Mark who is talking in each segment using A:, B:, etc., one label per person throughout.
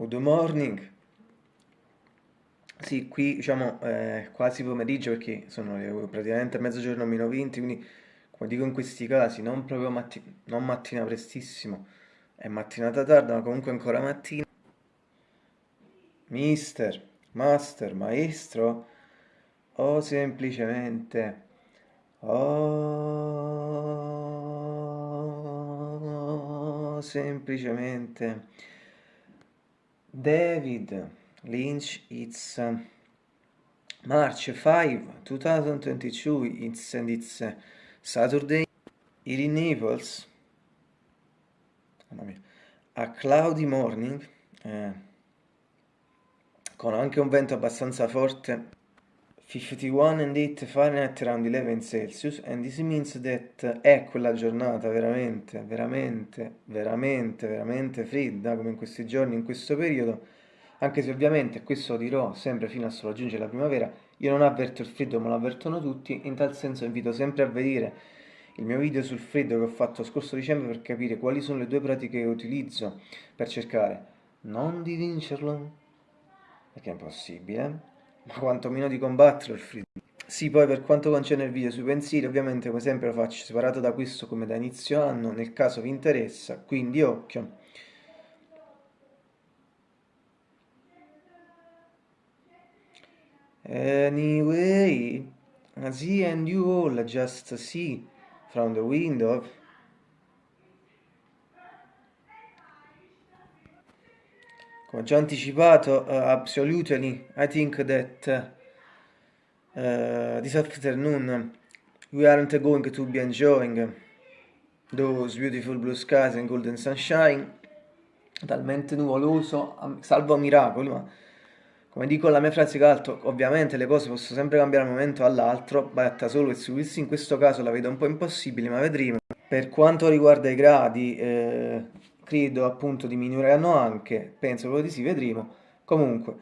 A: Good morning. Sì, qui diciamo è quasi pomeriggio perché sono le- praticamente mezzogiorno meno 20, quindi come dico in questi casi, non proprio matti- non mattina prestissimo, è mattinata tarda, ma comunque ancora mattina. Mister, master, maestro, o semplicemente, o semplicemente David Lynch, it's uh, March 5, 2022, it's, and it's uh, Saturday here in Naples. A cloudy morning, eh, con anche un vento abbastanza forte, 51 and 8 Fahrenheit around 11 Celsius, and this means that è quella giornata veramente, veramente, veramente, veramente fredda, come in questi giorni, in questo periodo, anche se ovviamente, questo lo dirò sempre fino a raggiungere la primavera, io non avverto il freddo ma lo avvertono tutti, in tal senso invito sempre a vedere il mio video sul freddo che ho fatto scorso dicembre per capire quali sono le due pratiche che utilizzo per cercare non di vincerlo, perché è impossibile, ma quantomeno di il freddo. Sì, poi per quanto concerne il video sui pensieri, ovviamente come sempre lo faccio separato da questo come da inizio anno, nel caso vi interessa, quindi occhio. Anyway, see and you all just see from the window. Come già anticipato, uh, absolutely, I think that uh, this afternoon we aren't going to be enjoying those beautiful blue skies and golden sunshine, talmente nuvoloso, salvo miracoli, ma come dico la mia frase caldo, ovviamente le cose possono sempre cambiare da un momento all'altro, batta solo e su in questo caso la vedo un po' impossibile, ma vedremo. Per quanto riguarda i gradi, eh, credo appunto diminuiranno anche, penso proprio di sì, vedremo. Comunque,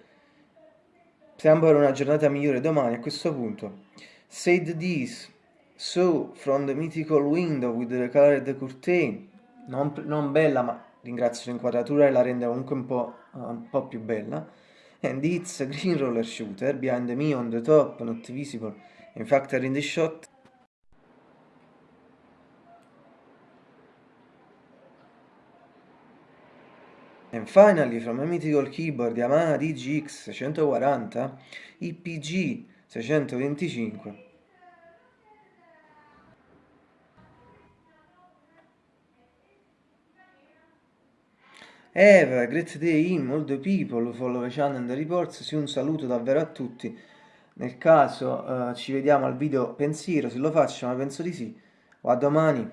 A: stiamo per una giornata migliore domani a questo punto. Said this, so from the mythical window with the colored curtain, non, non bella ma ringrazio l'inquadratura e la rende comunque un po', uh, un po' più bella and it's a green roller shooter behind me on the top, not visible. In fact, in the shot. And finally, from a mythical keyboard Yamaha DGX 640 IPG 625 Have a great day in all the people, follow the channel and the reports, sì un saluto davvero a tutti, nel caso uh, ci vediamo al video pensiero, se lo faccio ma penso di sì, o a domani.